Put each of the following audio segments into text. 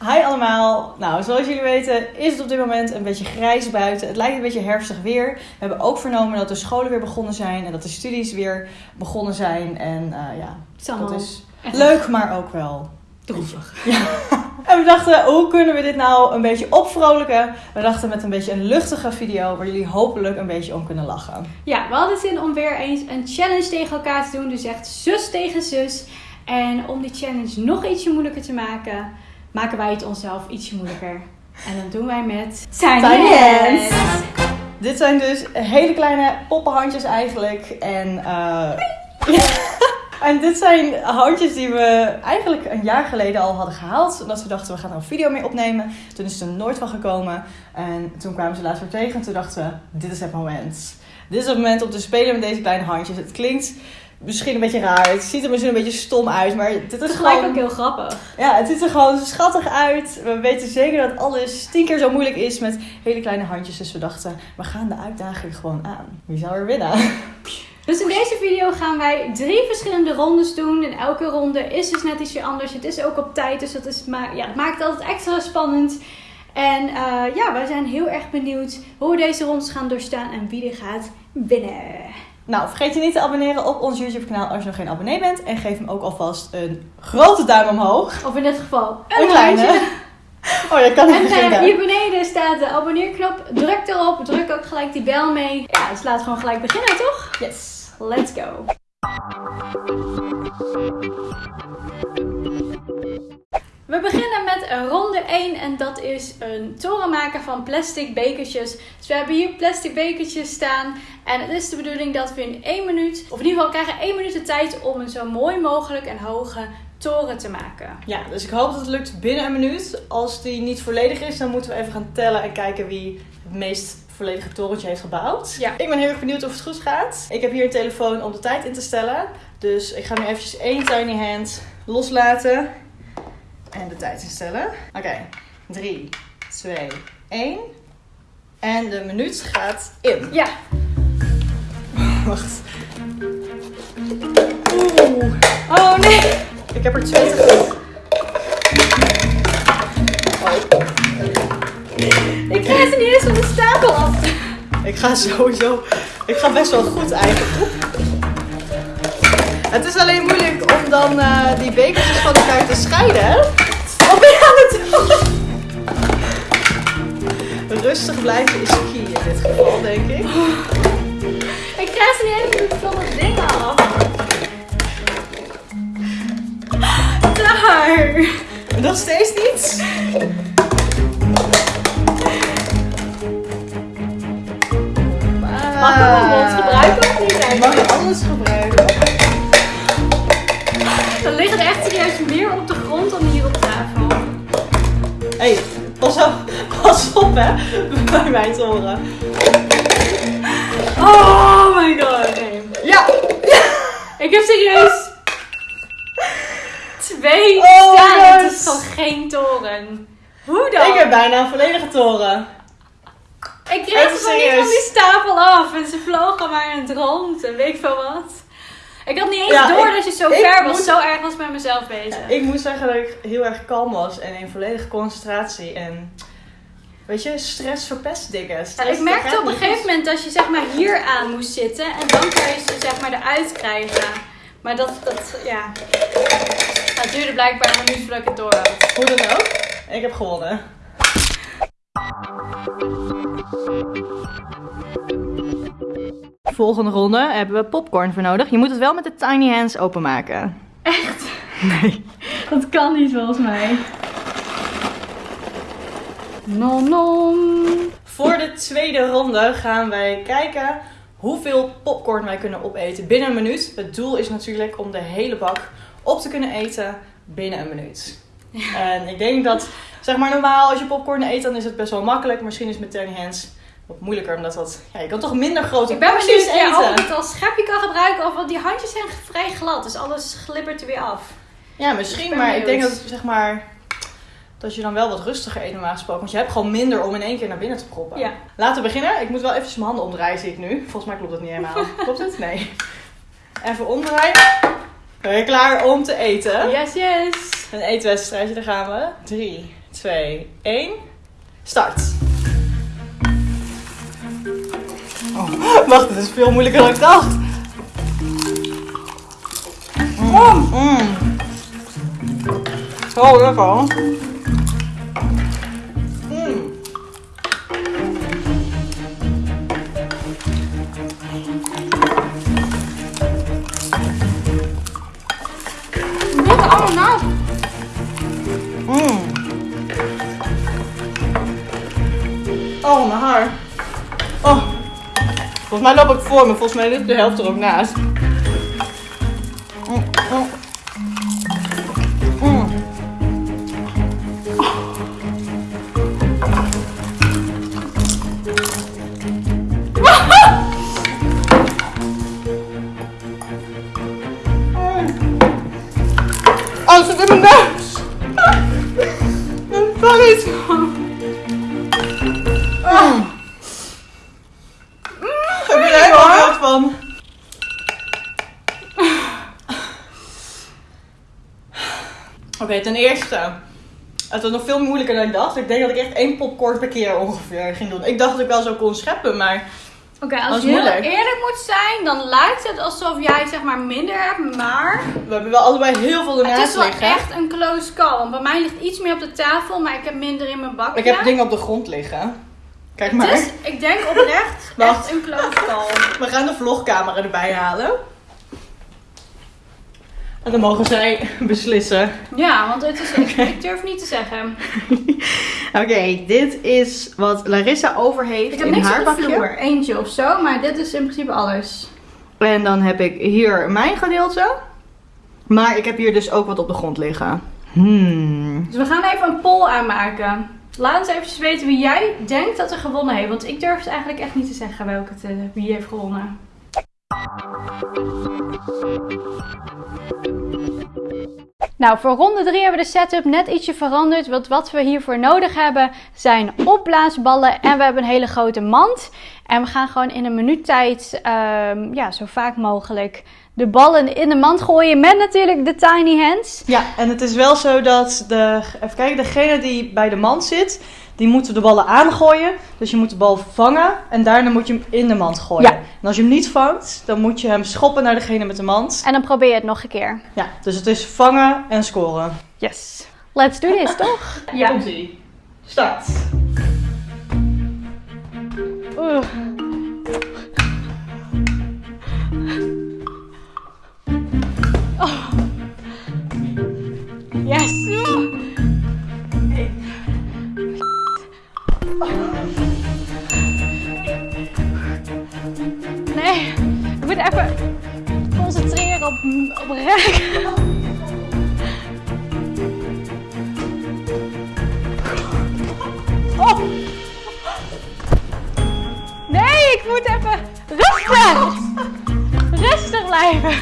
Hi allemaal. Nou, zoals jullie weten is het op dit moment een beetje grijs buiten. Het lijkt een beetje herfstig weer. We hebben ook vernomen dat de scholen weer begonnen zijn en dat de studies weer begonnen zijn. En uh, ja, dat is leuk, maar ook wel droevig. Ja. En we dachten, hoe kunnen we dit nou een beetje opvrolijken? We dachten met een beetje een luchtige video waar jullie hopelijk een beetje om kunnen lachen. Ja, we hadden zin om weer eens een challenge tegen elkaar te doen. Dus echt zus tegen zus. En om die challenge nog ietsje moeilijker te maken, maken wij het onszelf ietsje moeilijker. En dat doen wij met Tiny, Hands. Dit zijn dus hele kleine poppenhandjes eigenlijk. En uh, En dit zijn handjes die we eigenlijk een jaar geleden al hadden gehaald. Omdat we dachten, we gaan er een video mee opnemen. Toen is er nooit van gekomen. En toen kwamen ze laatst weer tegen. En toen dachten we, dit is het moment. Dit is het moment om te spelen met deze kleine handjes. Het klinkt misschien een beetje raar. Het ziet er misschien een beetje stom uit. Maar dit is gelijk ook heel grappig. Ja, het ziet er gewoon schattig uit. We weten zeker dat alles tien keer zo moeilijk is met hele kleine handjes. Dus we dachten, we gaan de uitdaging gewoon aan. Wie zou er winnen? Dus in deze video gaan wij drie verschillende rondes doen. En elke ronde is dus net ietsje anders. Het is ook op tijd, dus dat is, maar, ja, het maakt het altijd extra spannend. En uh, ja, wij zijn heel erg benieuwd hoe we deze rondes gaan doorstaan en wie er gaat winnen. Nou, vergeet je niet te abonneren op ons YouTube kanaal als je nog geen abonnee bent. En geef hem ook alvast een grote duim omhoog. Of in dit geval een, een kleine. Oh, je kan niet En uh, hier beneden staat de abonneerknop. Druk erop. Druk ook gelijk die bel mee. Ja, dus laten we gewoon gelijk beginnen, toch? Yes. Let's go! We beginnen met ronde 1 en dat is een toren maken van plastic bekertjes. Dus we hebben hier plastic bekertjes staan en het is de bedoeling dat we in 1 minuut, of in ieder geval krijgen 1 minuut de tijd om een zo mooi mogelijk en hoge toren te maken. Ja, dus ik hoop dat het lukt binnen een minuut. Als die niet volledig is, dan moeten we even gaan tellen en kijken wie het meest volledige torentje heeft gebouwd. Ja. Ik ben heel erg benieuwd of het goed gaat. Ik heb hier een telefoon om de tijd in te stellen. Dus ik ga nu eventjes één tiny hand loslaten. En de tijd instellen. Oké, 3, 2, 1. En de minuut gaat in. Ja. Wacht. Oeh. Oh nee. Ik heb er twee te Ik krijg ze niet eens van de stapel af. Ik ga sowieso. Ik ga best wel goed eigenlijk. Het is alleen moeilijk om dan uh, die bekertjes van elkaar te scheiden. Wat ben je aan het doen? Rustig blijven is key in dit geval, denk ik. Ik krijg ze niet eens van het ding af. Daar. Nog steeds niet? Mag ik een gebruiken of niet? Mag je alles gebruiken? Meer op de grond dan hier op tafel. Hé, hey, pas op, pas op hè, bij mijn toren. Oh my god. Ja. Ik heb serieus twee oh staan. Het is gewoon geen toren. Hoe dan? Ik heb bijna een volledige toren. Ik kreeg ze van die stapel af. En ze vlogen maar in het rond en weet ik veel wat. Ik had niet eens door dat je zo ver was. Zo erg was met mezelf bezig. ik moet zeggen dat ik heel erg kalm was. En in volledige concentratie. En weet je, stress verpest dingen. ik merkte op een gegeven moment dat je zeg maar hier aan moest zitten. En dan kan je ze zeg maar eruit krijgen. Maar dat, dat ja. Het duurde blijkbaar een minuut voordat ik het door had. Hoe dan ook. Ik heb gewonnen. Volgende ronde hebben we popcorn voor nodig. Je moet het wel met de tiny hands openmaken. Echt? Nee. Dat kan niet volgens mij. Nom nom. Voor de tweede ronde gaan wij kijken hoeveel popcorn wij kunnen opeten binnen een minuut. Het doel is natuurlijk om de hele bak op te kunnen eten binnen een minuut. En ik denk dat, zeg maar normaal als je popcorn eet, dan is het best wel makkelijk. Misschien is met tiny hands wat moeilijker, omdat dat, ja, je kan toch minder grote ik ben benieuwd, of je het als schepje kan gebruiken, of want die handjes zijn vrij glad, dus alles glibbert er weer af. Ja, misschien, maar ik denk dat, zeg maar, dat je dan wel wat rustiger eet normaal gesproken. Want je hebt gewoon minder om in één keer naar binnen te proppen. Ja. Laten we beginnen. Ik moet wel even mijn handen omdraaien, zie ik nu. Volgens mij klopt het niet helemaal. klopt het? Nee. Even omdraaien. Ben je klaar om te eten? Yes, yes. Een eetwedstrijdje, daar gaan we. 3, 2, 1. Start. Oh, wacht, het is veel moeilijker dan ik dacht. Mm. Mm. Zo lekker. Volgens mij loop ik voor me. Volgens mij ligt de helft er ook naast. Oké, ten eerste. Het was nog veel moeilijker dan ik dacht. Ik denk dat ik echt één popcorn per keer ongeveer ging doen. Ik dacht dat ik wel zo kon scheppen, maar... Oké, als je heel eerlijk moet zijn, dan lijkt het alsof jij zeg maar minder hebt, maar We hebben wel allebei heel veel het ernaast is wel liggen. echt een close call. Want bij mij ligt iets meer op de tafel, maar ik heb minder in mijn bakje. Ik heb dingen op de grond liggen. Kijk maar. Dus ik denk oprecht echt een close call. We gaan de vlogcamera erbij halen. En dan mogen zij beslissen. Ja, want het is, ik, ik durf niet te zeggen. Oké, dit is wat Larissa over heeft Ik heb in niks haar op de vloer, eentje of zo, maar dit is in principe alles. En dan heb ik hier mijn gedeelte. Maar ik heb hier dus ook wat op de grond liggen. Hmm. Dus we gaan even een poll aanmaken. Laat ons even weten wie jij denkt dat er gewonnen heeft. Want ik durf het eigenlijk echt niet te zeggen welke het, eh, wie heeft gewonnen. Nou, voor ronde 3 hebben we de setup net ietsje veranderd. Want wat we hiervoor nodig hebben zijn opblaasballen en we hebben een hele grote mand. En we gaan gewoon in een minuut tijd ehm, ja, zo vaak mogelijk de ballen in de mand gooien. Met natuurlijk de tiny hands. Ja, en het is wel zo dat de, even kijken, degene die bij de mand zit, die moeten de ballen aangooien. Dus je moet de bal vangen en daarna moet je hem in de mand gooien. Ja. En als je hem niet vangt, dan moet je hem schoppen naar degene met de mand. En dan probeer je het nog een keer. Ja, dus het is vangen en scoren. Yes. Let's do this, toch? Ja. Komt-ie. Start. Oeh. Oh. Yes. Op, op raken. Oh. Nee, ik moet even rustig. Rustig blijven.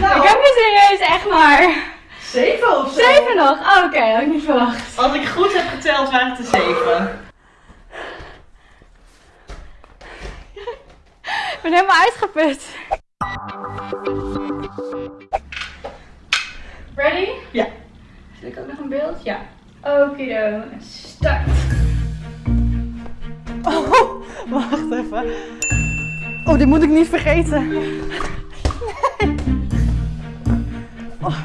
Ik heb nu serieus echt maar... Zeven of zo? Zeven nog? Oh, oké, had ik niet verwacht. Als ik goed heb geteld, waren het er zeven. Ik ben helemaal uitgeput. Ready? Ja. Zet ik ook nog een beeld? Ja. Okido. Start. Oh, wacht even. Oh, dit moet ik niet vergeten. Nee. Oh.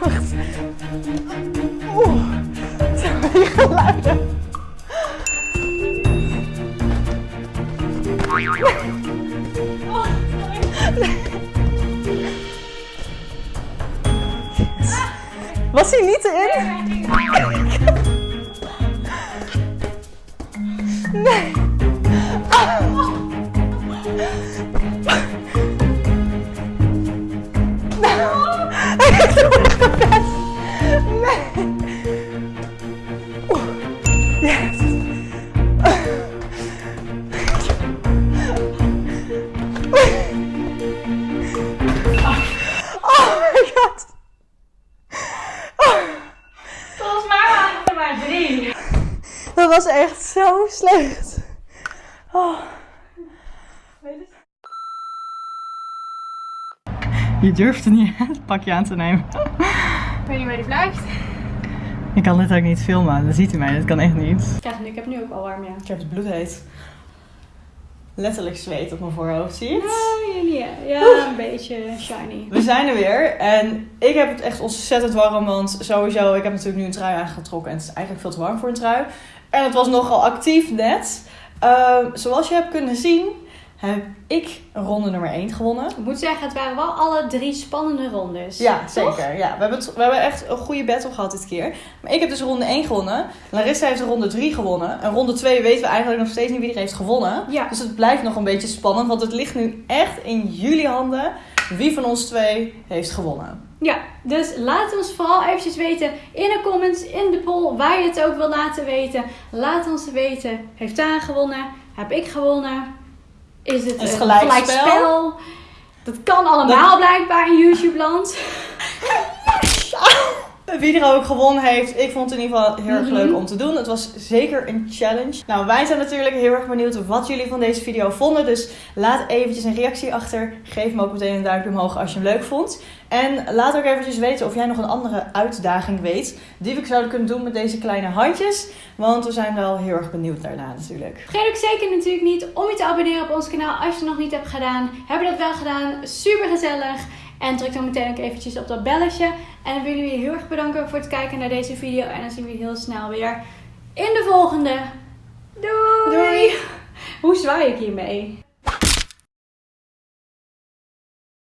Wacht. Oeh, het zijn die geluiden. Was hij niet erin? Was echt zo slecht. Oh. Je durft er niet het pakje aan te nemen. Ik weet niet waar die blijft. Ik kan dit ook niet filmen, dat ziet u mij, dat kan echt niet. Kijk, ik heb nu ook al warm, ja. Ik heb het bloed heet. Letterlijk zweet op mijn voorhoofd, zie je het? Ja, ja, ja, een beetje shiny. We zijn er weer en ik heb het echt ontzettend warm, want sowieso, ik heb natuurlijk nu een trui aangetrokken en het is eigenlijk veel te warm voor een trui. En het was nogal actief net. Ehm, zoals je hebt kunnen zien, heb ik ronde nummer 1 gewonnen. Ik moet zeggen, het waren wel alle drie spannende rondes. Ja, Toch? zeker. Ja, we, hebben het, we hebben echt een goede battle gehad dit keer. Maar ik heb dus ronde 1 gewonnen. Larissa heeft ronde 3 gewonnen. En ronde 2 weten we eigenlijk nog steeds niet wie er heeft gewonnen. Ja. Dus het blijft nog een beetje spannend, want het ligt nu echt in jullie handen wie van ons twee heeft gewonnen. Ja, dus laat ons vooral eventjes weten in de comments, in de poll, waar je het ook wil laten weten. Laat ons weten, heeft Daan gewonnen? Heb ik gewonnen? Is het Is een gelijkspel? gelijkspel? Dat kan allemaal blijkbaar in YouTube-land. Wie er ook gewonnen heeft, ik vond het in ieder geval heel erg Mhm. leuk om te doen. Het was zeker een challenge. Nou, wij zijn natuurlijk heel erg benieuwd wat jullie van deze video vonden. Dus laat eventjes een reactie achter. Geef me ook meteen een duimpje omhoog als je hem leuk vond. En laat ook eventjes weten of jij nog een andere uitdaging weet die we zouden kunnen doen met deze kleine handjes. Want we zijn wel heel erg benieuwd daarna natuurlijk. Vergeet ook zeker natuurlijk niet om je te abonneren op ons kanaal als je het nog niet hebt gedaan. Hebben we dat wel gedaan? Super gezellig. En druk dan meteen ook eventjes op dat belletje. En dan willen we je heel erg bedanken voor het kijken naar deze video. En dan zien we je heel snel weer in de volgende. Doei! Doei. Hoe zwaai ik hiermee?